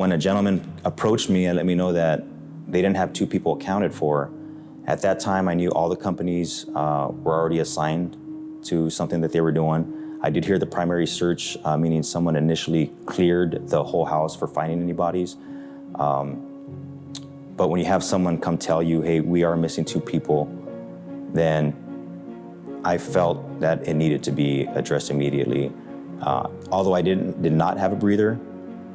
when a gentleman approached me and let me know that they didn't have two people accounted for, at that time I knew all the companies uh, were already assigned to something that they were doing. I did hear the primary search, uh, meaning someone initially cleared the whole house for finding any bodies. Um, but when you have someone come tell you, hey, we are missing two people, then I felt that it needed to be addressed immediately. Uh, although I didn't, did not have a breather,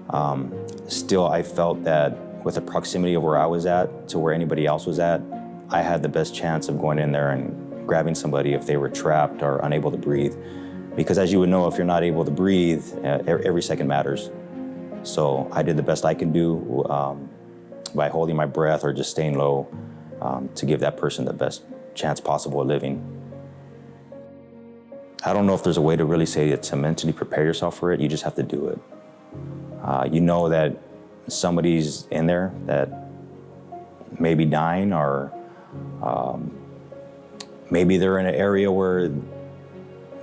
um, still I felt that with the proximity of where I was at to where anybody else was at, I had the best chance of going in there and grabbing somebody if they were trapped or unable to breathe. Because as you would know, if you're not able to breathe, uh, every second matters. So I did the best I can do um, by holding my breath or just staying low um, to give that person the best chance possible of living. I don't know if there's a way to really say it to mentally prepare yourself for it. You just have to do it. Uh, you know that somebody's in there that may be dying or um, maybe they're in an area where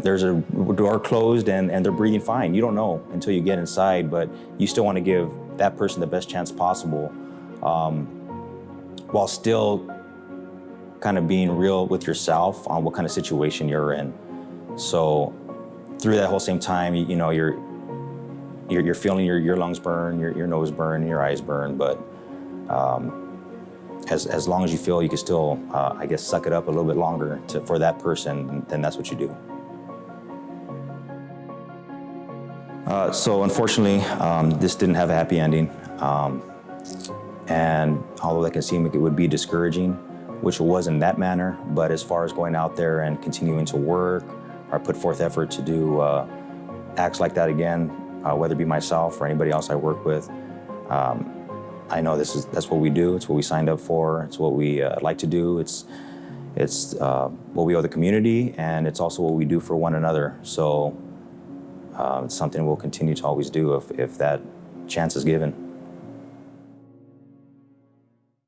there's a door closed and, and they're breathing fine. You don't know until you get inside, but you still want to give that person the best chance possible um, while still kind of being real with yourself on what kind of situation you're in. So through that whole same time, you, you know, you're, you're, you're, feeling your, your lungs burn, your, your nose burn, your eyes burn, but um, as, as long as you feel you can still, uh, I guess, suck it up a little bit longer to, for that person, then that's what you do. Uh, so unfortunately, um, this didn't have a happy ending. Um, and although that can seem like it would be discouraging, which it was in that manner, but as far as going out there and continuing to work or put forth effort to do uh, acts like that again, uh, whether it be myself or anybody else I work with, um, I know this is that's what we do. It's what we signed up for. It's what we uh, like to do. It's it's uh, what we owe the community, and it's also what we do for one another. So uh, it's something we'll continue to always do if, if that chance is given.